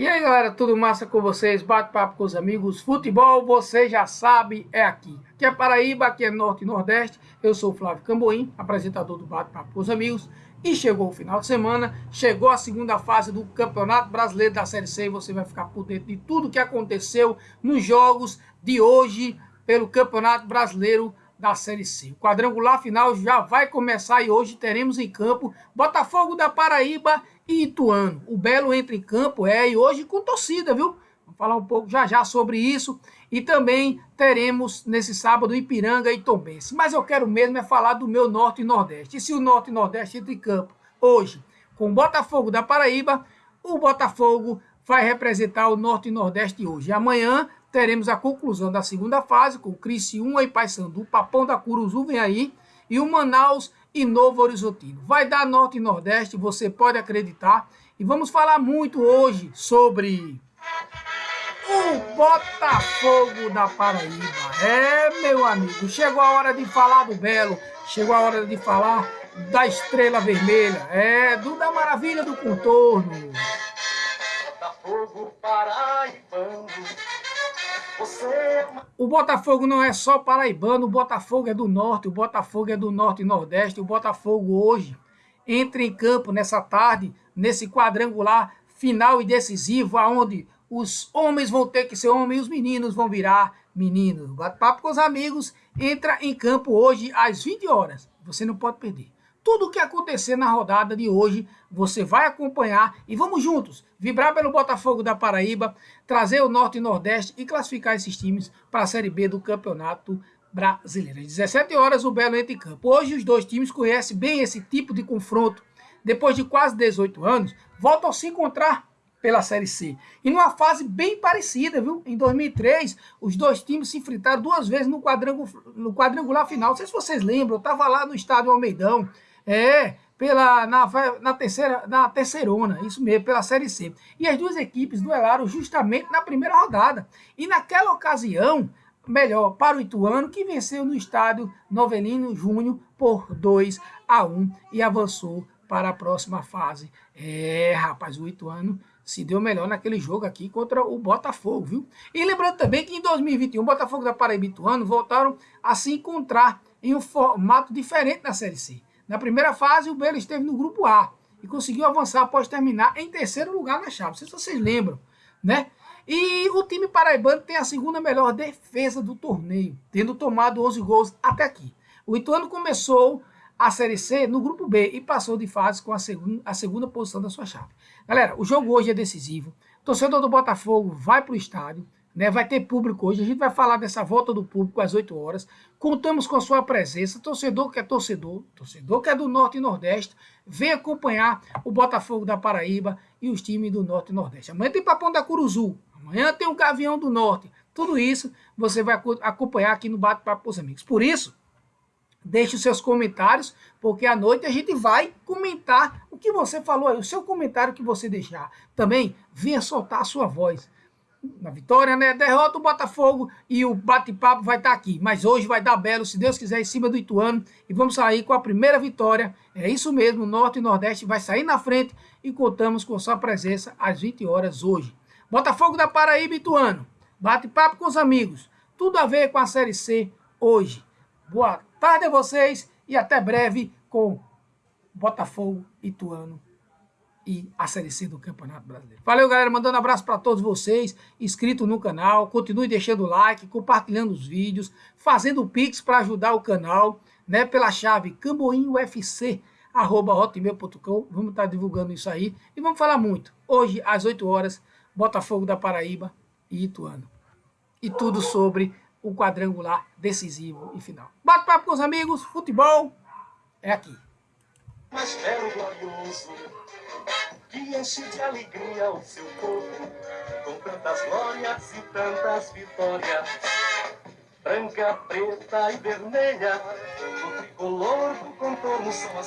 E aí galera, tudo massa com vocês? Bate-papo com os amigos. Futebol, você já sabe, é aqui. Aqui é Paraíba, aqui é Norte e Nordeste. Eu sou o Flávio Camboim, apresentador do Bate-papo com os amigos. E chegou o final de semana, chegou a segunda fase do Campeonato Brasileiro da Série C. E você vai ficar por dentro de tudo que aconteceu nos jogos de hoje pelo Campeonato Brasileiro da Série C. O quadrangular final já vai começar e hoje teremos em campo Botafogo da Paraíba e Ituano. O Belo entra em campo, é, e hoje com torcida, viu? Vamos falar um pouco já já sobre isso. E também teremos nesse sábado Ipiranga e Tombense. Mas eu quero mesmo é falar do meu Norte e Nordeste. E se o Norte e Nordeste entra em campo hoje com Botafogo da Paraíba, o Botafogo vai representar o Norte e Nordeste hoje. Amanhã teremos a conclusão da segunda fase com Criciúma e Paysandu. Papão da Curuzu vem aí. E o Manaus e Novo Horizontino. Vai dar Norte e Nordeste, você pode acreditar. E vamos falar muito hoje sobre o Botafogo da Paraíba. É, meu amigo, chegou a hora de falar do Belo, chegou a hora de falar da Estrela Vermelha, é, do da Maravilha do Contorno. Botafogo Paraibano o Botafogo não é só paraibano, o Botafogo é do norte, o Botafogo é do norte e nordeste. O Botafogo hoje entra em campo nessa tarde, nesse quadrangular final e decisivo, aonde os homens vão ter que ser homens e os meninos vão virar meninos. Bate-papo com os amigos, entra em campo hoje às 20 horas. Você não pode perder. Tudo o que acontecer na rodada de hoje, você vai acompanhar e vamos juntos vibrar pelo Botafogo da Paraíba, trazer o Norte e Nordeste e classificar esses times para a Série B do Campeonato Brasileiro. Às 17 horas o Belo entra em campo. Hoje os dois times conhecem bem esse tipo de confronto. Depois de quase 18 anos, voltam a se encontrar pela Série C. E numa fase bem parecida, viu? Em 2003, os dois times se enfrentaram duas vezes no, quadrangular, no quadrangular final. Não sei se vocês lembram, eu estava lá no estádio Almeidão. É, pela, na, na, terceira, na terceirona, isso mesmo, pela Série C. E as duas equipes duelaram justamente na primeira rodada. E naquela ocasião, melhor para o Ituano, que venceu no estádio Novelino Júnior por 2 a 1 e avançou para a próxima fase. É, rapaz, o Ituano se deu melhor naquele jogo aqui contra o Botafogo, viu? E lembrando também que em 2021, o Botafogo da Paraíba e Ituano voltaram a se encontrar em um formato diferente na Série C. Na primeira fase, o Belo esteve no grupo A e conseguiu avançar após terminar em terceiro lugar na chave. Não sei se vocês lembram, né? E o time paraibano tem a segunda melhor defesa do torneio, tendo tomado 11 gols até aqui. O Ituano começou a Série C no grupo B e passou de fase com a segunda, a segunda posição da sua chave. Galera, o jogo hoje é decisivo. Torcedor do Botafogo vai para o estádio, né? Vai ter público hoje. A gente vai falar dessa volta do público às 8 horas. Contamos com a sua presença. Torcedor que é torcedor, torcedor que é do Norte e Nordeste, vem acompanhar o Botafogo da Paraíba e os times do Norte e Nordeste. Amanhã tem Papão da Curuzu. Amanhã tem o Gavião do Norte. Tudo isso você vai acompanhar aqui no Bate-Papo com os Amigos. Por isso, deixe os seus comentários, porque à noite a gente vai comentar o que você falou aí, o seu comentário que você deixar. Também venha soltar a sua voz na vitória, né? Derrota o Botafogo e o bate-papo vai estar tá aqui. Mas hoje vai dar belo, se Deus quiser, em cima do Ituano. E vamos sair com a primeira vitória. É isso mesmo, Norte e Nordeste vai sair na frente e contamos com sua presença às 20 horas hoje. Botafogo da Paraíba Ituano. Bate-papo com os amigos. Tudo a ver com a Série C hoje. Boa tarde a vocês e até breve com Botafogo Ituano e a Série C do Campeonato Brasileiro. Valeu, galera. Mandando um abraço para todos vocês. Inscrito no canal. Continue deixando o like, compartilhando os vídeos, fazendo Pix para ajudar o canal, né? Pela chave camboinufc.com. Vamos estar tá divulgando isso aí. E vamos falar muito. Hoje, às 8 horas, Botafogo da Paraíba e Ituano. E tudo sobre o quadrangular decisivo e final. Bate papo com os amigos. Futebol é aqui. Mas glorioso que enche de alegria o seu corpo, com tantas glórias e tantas vitórias. Branca, preta e vermelha, o tricolor do contorno são as